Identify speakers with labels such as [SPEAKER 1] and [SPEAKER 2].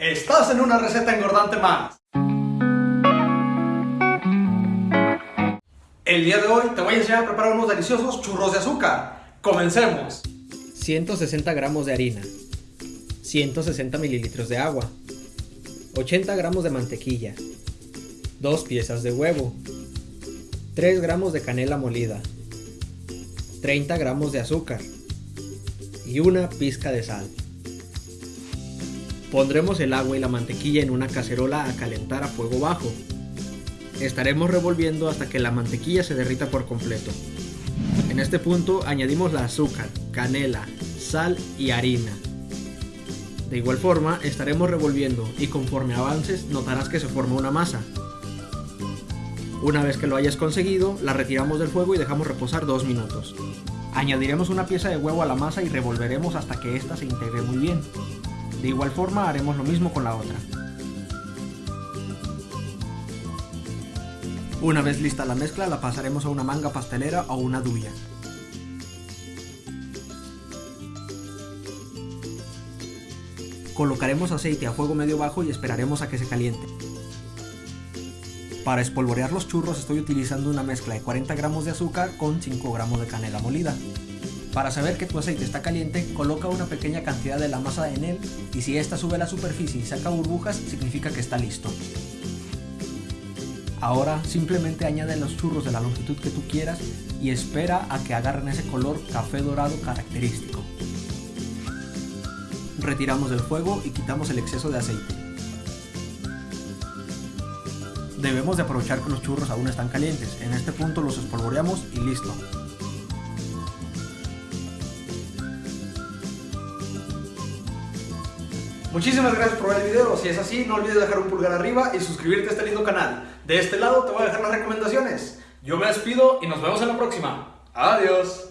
[SPEAKER 1] Estás en una receta engordante más. El día de hoy te voy a enseñar a preparar unos deliciosos churros de azúcar. Comencemos.
[SPEAKER 2] 160 gramos de harina, 160 mililitros de agua, 80 gramos de mantequilla, 2 piezas de huevo, 3 gramos de canela molida, 30 gramos de azúcar y una pizca de sal. Pondremos el agua y la mantequilla en una cacerola a calentar a fuego bajo. Estaremos revolviendo hasta que la mantequilla se derrita por completo. En este punto añadimos la azúcar, canela, sal y harina. De igual forma estaremos revolviendo y conforme avances notarás que se forma una masa. Una vez que lo hayas conseguido, la retiramos del fuego y dejamos reposar 2 minutos. Añadiremos una pieza de huevo a la masa y revolveremos hasta que ésta se integre muy bien. De igual forma haremos lo mismo con la otra. Una vez lista la mezcla la pasaremos a una manga pastelera o una duya. Colocaremos aceite a fuego medio bajo y esperaremos a que se caliente. Para espolvorear los churros estoy utilizando una mezcla de 40 gramos de azúcar con 5 gramos de canela molida. Para saber que tu aceite está caliente, coloca una pequeña cantidad de la masa en él y si ésta sube a la superficie y saca burbujas, significa que está listo. Ahora simplemente añade los churros de la longitud que tú quieras y espera a que agarren ese color café dorado característico. Retiramos del fuego y quitamos el exceso de aceite. Debemos de aprovechar que los churros aún están calientes, en este punto los espolvoreamos y listo.
[SPEAKER 1] Muchísimas gracias por ver el video. Si es así, no olvides dejar un pulgar arriba y suscribirte a este lindo canal. De este lado te voy a dejar las recomendaciones. Yo me despido y nos vemos en la próxima. Adiós.